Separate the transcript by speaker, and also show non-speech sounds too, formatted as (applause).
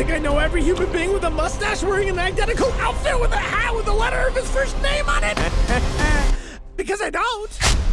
Speaker 1: think I know every human being with a mustache wearing an identical outfit with a hat with the letter of his first name on it? (laughs) because I don't.